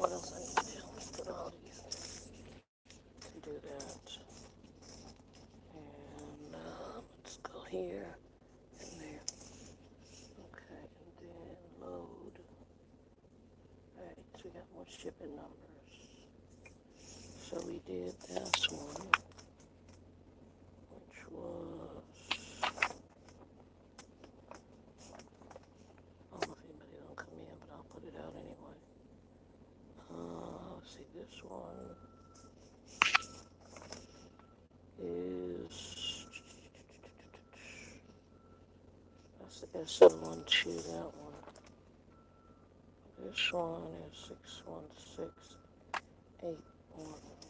what else I need to do. Let's put all these and do that. And uh, let's go here and there. Okay, and then load. Alright, so we got more shipping numbers. So we did this one, which was. I don't know if anybody don't come in, but I'll put it out anyway. Uh, let's see, this one is that's the S seven one two. That one. This one is six one six eight one.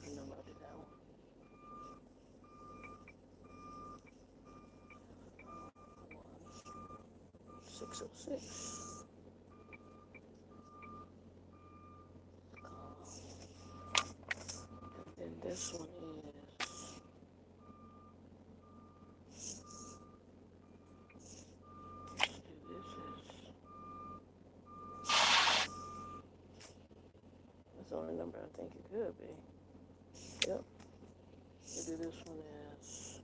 did that one? Six oh six. And then this one is let's this is that's the only number I think it could be. Yep. We'll do this one as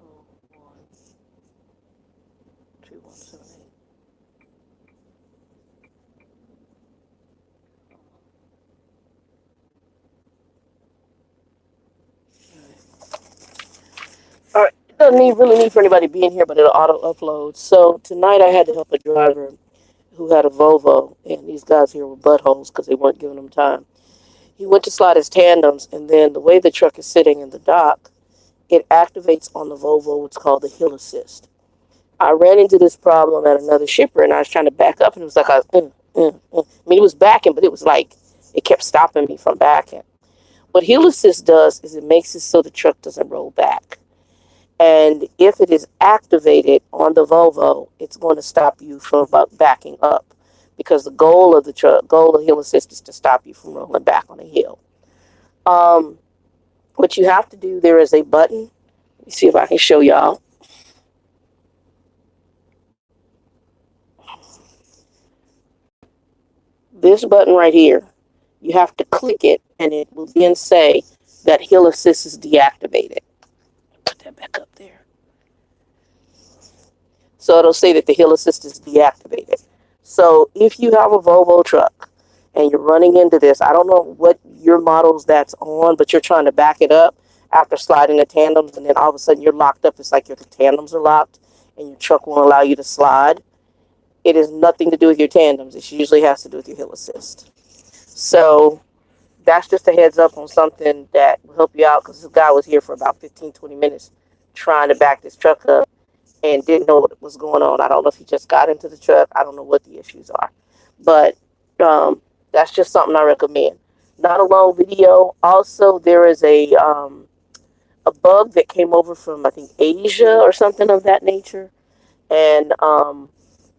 oh one two one seven eight. Doesn't need really need for anybody being here, but it'll auto upload. So tonight I had to help a driver who had a Volvo, and these guys here were buttholes because they weren't giving him time. He went to slide his tandems, and then the way the truck is sitting in the dock, it activates on the Volvo what's called the hill assist. I ran into this problem at another shipper, and I was trying to back up, and it was like, I, uh, uh, uh. I mean, it was backing, but it was like it kept stopping me from backing. What hill assist does is it makes it so the truck doesn't roll back. And if it is activated on the Volvo, it's going to stop you from backing up because the goal of the truck, goal of hill assist is to stop you from rolling back on a hill. Um, what you have to do, there is a button. Let me see if I can show y'all. This button right here, you have to click it and it will then say that hill assist is deactivated. Put that back up there. So it'll say that the hill assist is deactivated. So if you have a Volvo truck and you're running into this, I don't know what your models that's on, but you're trying to back it up after sliding the tandems and then all of a sudden you're locked up. It's like your tandems are locked and your truck won't allow you to slide. It has nothing to do with your tandems. It usually has to do with your hill assist. So that's just a heads up on something that will help you out because this guy was here for about 15, 20 minutes trying to back this truck up and didn't know what was going on. I don't know if he just got into the truck. I don't know what the issues are. But um, that's just something I recommend. Not a long video. Also, there is a um, a bug that came over from I think Asia or something of that nature, and um,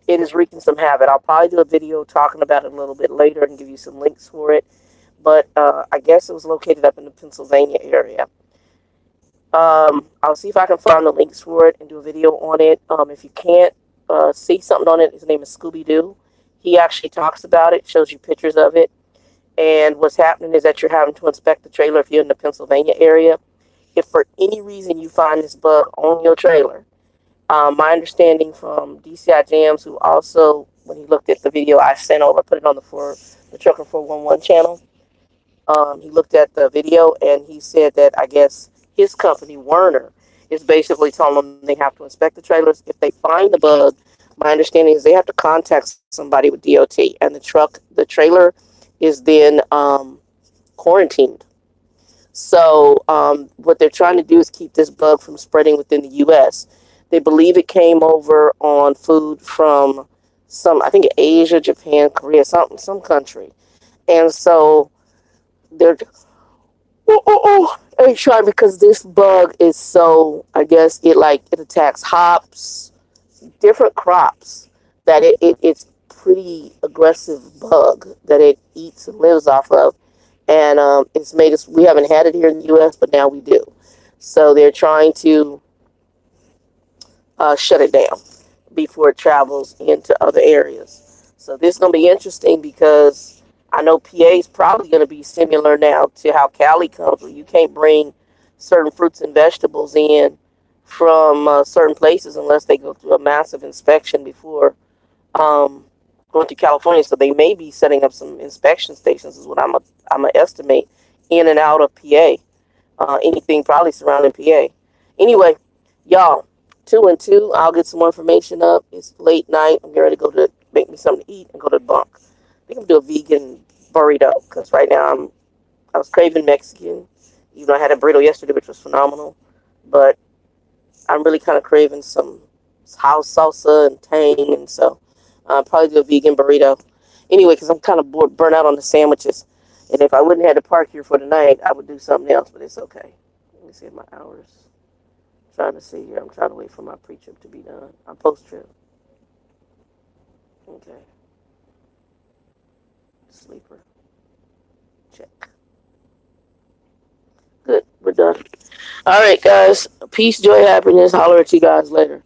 it is wreaking some havoc. I'll probably do a video talking about it a little bit later and give you some links for it. But uh, I guess it was located up in the Pennsylvania area. Um, I'll see if I can find the links for it and do a video on it. Um, if you can't uh, see something on it, his name is Scooby Doo. He actually talks about it, shows you pictures of it. And what's happening is that you're having to inspect the trailer if you're in the Pennsylvania area. If for any reason you find this bug on your trailer, um, my understanding from DCI Jams, who also, when he looked at the video I sent over, put it on the for the Trucker 411 channel. Um, he looked at the video and he said that I guess his company, Werner, is basically telling them they have to inspect the trailers. If they find the bug, My understanding is they have to contact somebody with DOT, and the truck, the trailer, is then um, quarantined. So um, what they're trying to do is keep this bug from spreading within the U.S. They believe it came over on food from some, I think Asia, Japan, Korea, some some country, and so they're oh, oh, oh. Because this bug is so, I guess it like it attacks hops, different crops that it, it it's pretty aggressive bug that it eats and lives off of, and um, it's made us. We haven't had it here in the U.S., but now we do. So they're trying to uh, shut it down before it travels into other areas. So this is gonna be interesting because I know PA is probably going to be similar now to how Cali comes, where you can't bring certain fruits and vegetables in from uh, certain places unless they go through a massive inspection before um, going to California. So they may be setting up some inspection stations, is what I'm a, I'm a estimate in and out of PA. Uh, anything probably surrounding PA. Anyway, y'all, two and two. I'll get some more information up. It's late night. I'm getting ready to go to make me something to eat and go to the bunk. I'm gonna do a vegan burrito because right now I'm I was craving Mexican. Even though I had a burrito yesterday, which was phenomenal, but I'm really kind of craving some house salsa and tang, and so uh, probably do a vegan burrito. Anyway, because I'm kind of bored, burnt out on the sandwiches, and if I wouldn't have to park here for the night, I would do something else. But it's okay. Let me see my hours. I'm trying to see here. I'm trying to wait for my pre-trip to be done. I'm post-trip. Okay sleeper. Check. Good, we're done. All right, guys. Peace, joy, happiness. Holler at you guys later.